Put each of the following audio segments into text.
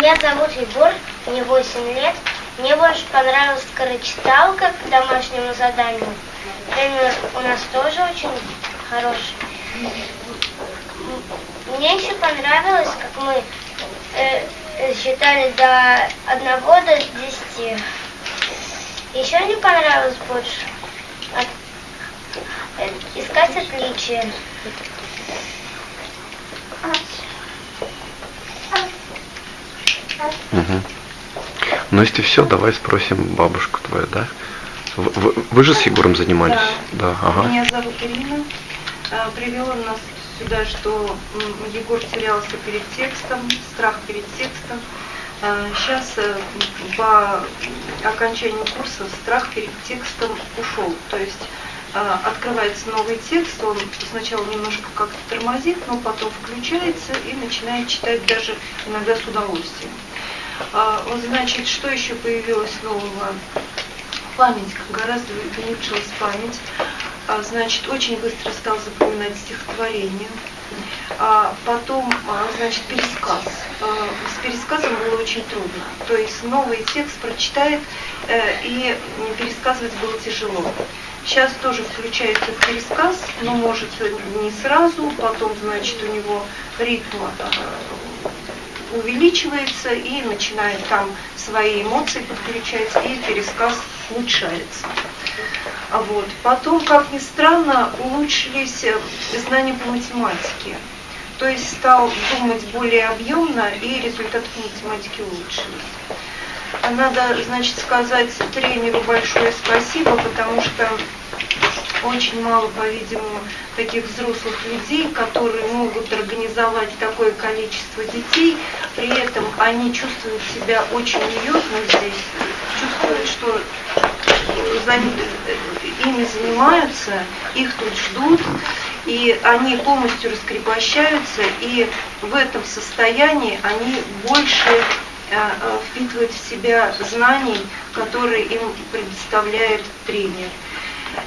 Меня зовут Егор, мне 8 лет. Мне больше понравилась скорочиталка к домашнему заданию. Тренер у нас тоже очень хороший. Мне еще понравилось, как мы э, считали до одного до десяти. Еще мне понравилось больше от- э, искать отличия. Мгм. Ну, если все, давай спросим бабушку твою, да? Вы, вы- вы же с Егором занимались? Да. ага. Меня зовут Ирина. А, Привело нас сюда, что Егор терялся перед текстом, страх перед текстом. Сейчас по окончанию курса страх перед текстом ушел. То есть а, открывается новый текст, он сначала немножко как-то тормозит, но потом включается и начинает читать даже иногда с удовольствием. А, Вот значит, что еще появилось нового? память, гораздо улучшилась память. А, Значит, очень быстро стал запоминать стихотворение. А потом, а, значит, пересказ. А, С пересказом было очень трудно. То есть новый текст прочитает, э, и пересказывать было тяжело. Сейчас тоже включается пересказ, но может не сразу, потом, значит, у него ритм э, увеличивается и начинает там свои эмоции подключать, и пересказ улучшается. А вот. Потом, как ни странно, улучшились э, знания по математике. То есть стал думать более объемно, и результаты по математике улучшились. А Надо, значит, сказать тренеру большое спасибо, потому что очень мало, по-видимому, таких взрослых людей, которые могут организовать такое количество детей, при этом они чувствуют себя очень уютно здесь, чувствуют, что за ими занимаются, их тут ждут, и они полностью раскрепощаются, и в этом состоянии они больше впитывают в себя знаний, которые им предоставляет тренер.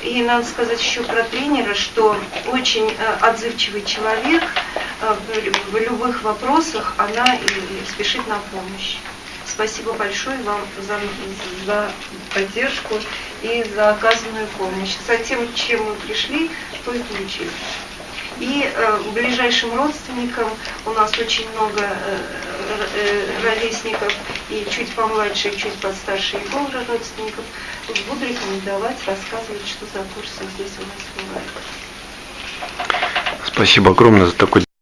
И надо сказать еще про тренера, что очень э, отзывчивый человек э, в лю- в любых вопросах, она и- спешит на помощь. Спасибо большое вам за, за поддержку и за оказанную помощь. За тем, чем мы пришли, то и получили. И э, ближайшим родственникам у нас очень много э, э, ровесников, и чуть помладше, и чуть постарше Егора родственников. Буду рекомендовать, рассказывать, что за курсы здесь у нас бывают. Спасибо огромное за такой